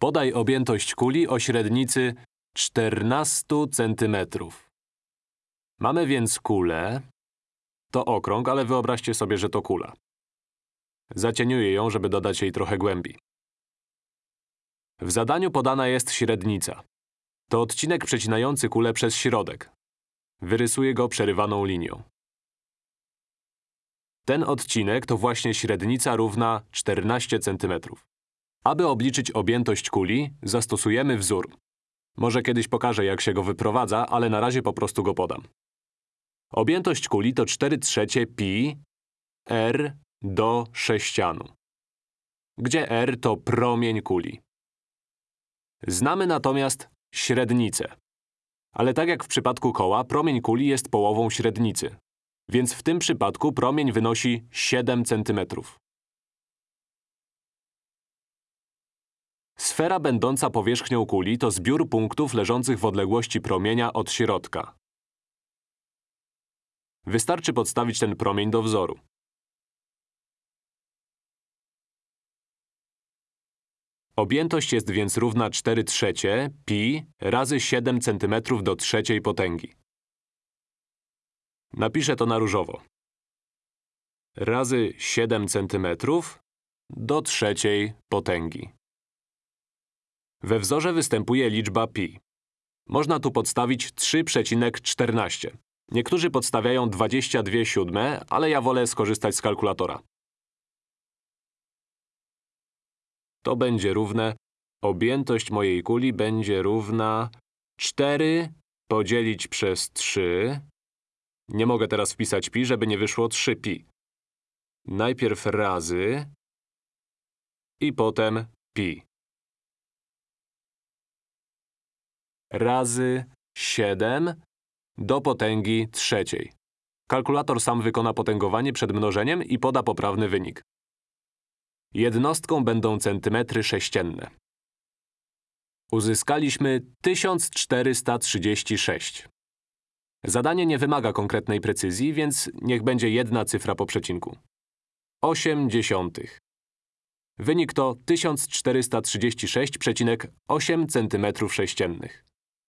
Podaj objętość kuli o średnicy 14 cm. Mamy więc kulę. To okrąg, ale wyobraźcie sobie, że to kula. Zacieniuję ją, żeby dodać jej trochę głębi. W zadaniu podana jest średnica. To odcinek przecinający kulę przez środek. Wyrysuję go przerywaną linią. Ten odcinek to właśnie średnica równa 14 cm. Aby obliczyć objętość kuli, zastosujemy wzór. Może kiedyś pokażę, jak się go wyprowadza, ale na razie po prostu go podam. Objętość kuli to 4 trzecie pi r do sześcianu, gdzie r to promień kuli. Znamy natomiast średnicę. Ale tak jak w przypadku koła, promień kuli jest połową średnicy. Więc w tym przypadku promień wynosi 7 cm. Sfera będąca powierzchnią kuli to zbiór punktów leżących w odległości promienia od środka. Wystarczy podstawić ten promień do wzoru. Objętość jest więc równa 4 trzecie pi razy 7 cm do trzeciej potęgi. Napiszę to na różowo. Razy 7 cm do trzeciej potęgi. We wzorze występuje liczba pi. Można tu podstawić 3,14. Niektórzy podstawiają 22 siódme, ale ja wolę skorzystać z kalkulatora. To będzie równe… Objętość mojej kuli będzie równa 4 podzielić przez 3. Nie mogę teraz wpisać pi, żeby nie wyszło 3pi. Najpierw razy i potem pi. Razy 7 do potęgi trzeciej. Kalkulator sam wykona potęgowanie przed mnożeniem i poda poprawny wynik. Jednostką będą centymetry sześcienne. Uzyskaliśmy 1436. Zadanie nie wymaga konkretnej precyzji, więc niech będzie jedna cyfra po przecinku. 8 dziesiątych. Wynik to 1436,8 cm sześciennych.